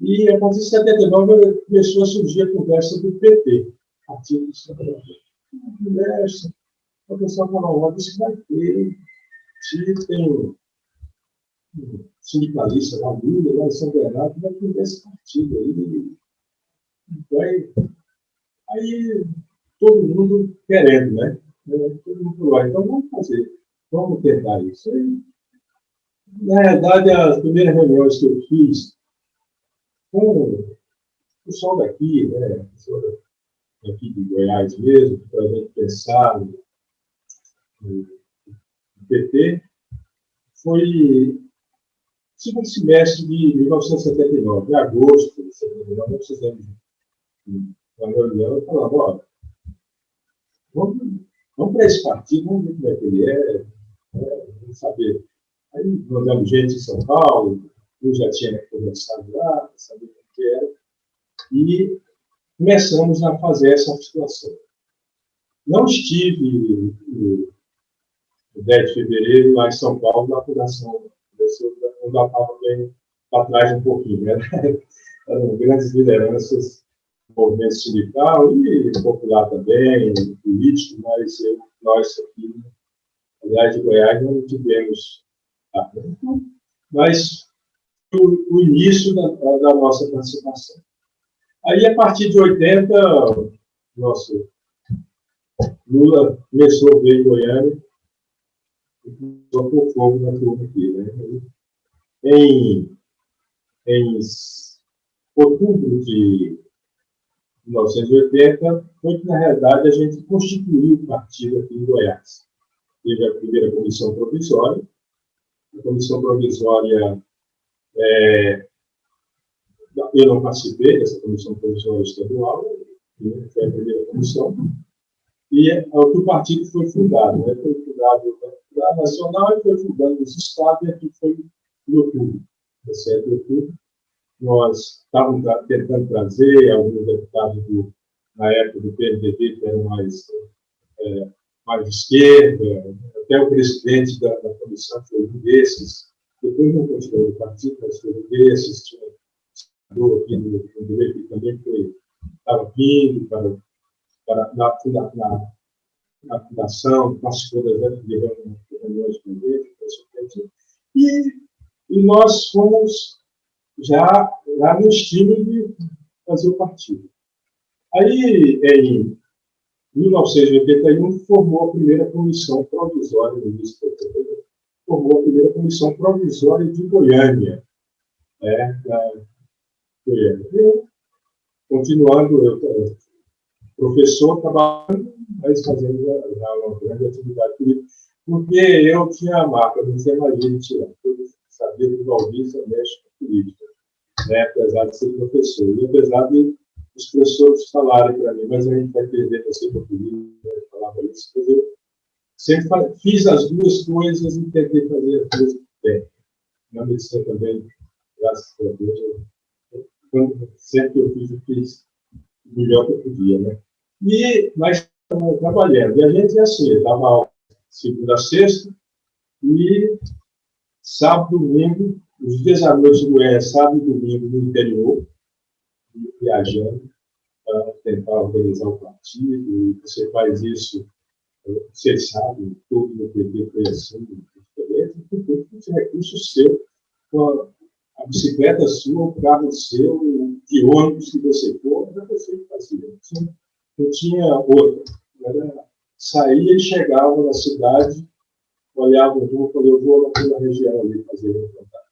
E a partir de 79 começou a surgir a conversa do PT, Partido do Trabalhador. Conversa, o pessoal falou, isso vai ter, se tem um sindicalista lá, Lula, lá em São Bernardo, vai ter esse partido aí, vai, aí todo mundo querendo, né? Todo mundo falou, então vamos fazer, vamos tentar isso. Aí, na realidade, as primeiras reuniões que eu fiz com o pessoal daqui, né, daqui de Goiás mesmo, para a gente pensar no, no, PT, foi segundo semestre de 1979, em agosto de 1979, nós fizemos uma reunião e falamos, olha, vamos, vamos para esse partido, vamos ver como é que ele é, né, vamos saber. Aí mandamos gente em São Paulo, eu já tinha conversado lá, sabia o que era, e começamos a fazer essa articulação. Não estive no 10 de fevereiro lá em São Paulo, na fundação, eu já estava bem para trás um pouquinho, né? eram grandes lideranças movimento sindical e popular também, político, mas eu, nós aqui, aliás, de Goiás, não tivemos. Mas o, o início da, da, nossa participação. Aí, a partir de 80, nosso Lula começou a ver Goiânia e começou a pôr fogo na turma aqui. Né? Em, em outubro de 1980, foi que, na realidade, a gente constituiu o partido aqui em Goiás. Teve a primeira comissão provisória. A comissão provisória é, eu não participei dessa comissão provisória estadual, né, foi a primeira comissão, e é, o partido foi fundado, né, foi fundado na nacional e foi fundado nos estados, e aqui foi em outubro, 17 de outubro. Nós estávamos tentando trazer alguns deputados do, na época do PMDB, que eram mais, é, mais de esquerda, até o presidente da, da comissão foi um desses, depois não continuou o partido, mas foi desses, tinha um aqui no, no que também foi, estava vindo para, para na, na, na, na fundação, participou das reuniões com ele, e, e nós fomos já, já no estilo de fazer o partido. Aí, em 1981, formou a primeira comissão provisória do Ministério formou a primeira comissão provisória de Goiânia. É, da Goiânia. Eu, continuando, eu, professor, trabalhando, mas fazendo já uma grande atividade política, porque eu tinha a marca, não tinha gente tirar. Eu sabia que o Valdir mexe com política, né, apesar de ser professor. E apesar de os professores falarem para mim, mas a gente vai perder para ser política, né, falava isso, eu Sempre fiz as duas coisas e tentei fazer as duas bem. Na medicina também, graças a Deus, eu, sempre eu fiz, eu fiz o melhor que eu podia, né? E, mas trabalhando. E a gente é assim, dava segunda a sexta, e sábado, domingo, os dias à noite do é sábado e domingo no interior, viajando para tentar organizar o partido, e você faz isso vocês sabem, tudo no PT foi assim, diferente, porque esse recurso seu, a, bicicleta sua, o carro seu, o que ônibus que você for, era você que fazia. Não tinha, tinha outra. Era, saía e chegava na cidade, olhava o rumo e falei, eu vou naquela região ali fazer o contato.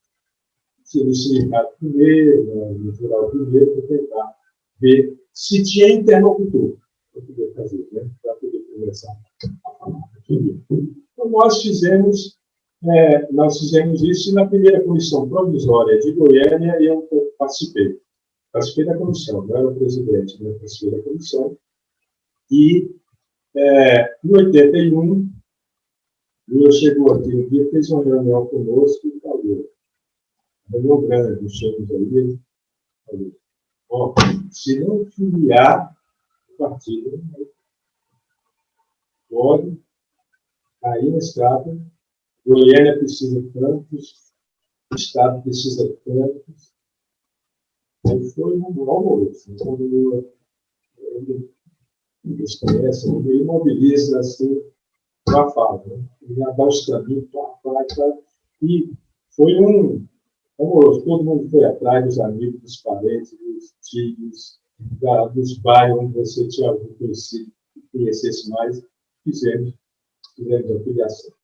No sindicato primeiro, no rural primeiro, para tentar ver se tinha interlocutor para poder fazer, né? Conversar. Então, nós fizemos, é, nós fizemos isso na primeira comissão provisória de Goiânia eu participei. Participei da comissão, não era o presidente, né? participei da comissão. E, é, em 81, Lula chegou aqui um dia, fez uma reunião conosco e falou, reunião grande, chegamos aí, falou, ó, se não filiar o partido, pode cair na estrada, Goiânia precisa tantos, o Estado precisa tantos, Aí foi um almoço. Então, eles conhecem, ele mobiliza assim, para fala, né? já dá os caminhos, pá, pá, pá, e foi um amoroso. Todo mundo foi atrás dos amigos, dos parentes, dos tios, dos bairros onde você tinha conhecido, conhecesse mais, fizemos, fizemos a filiação.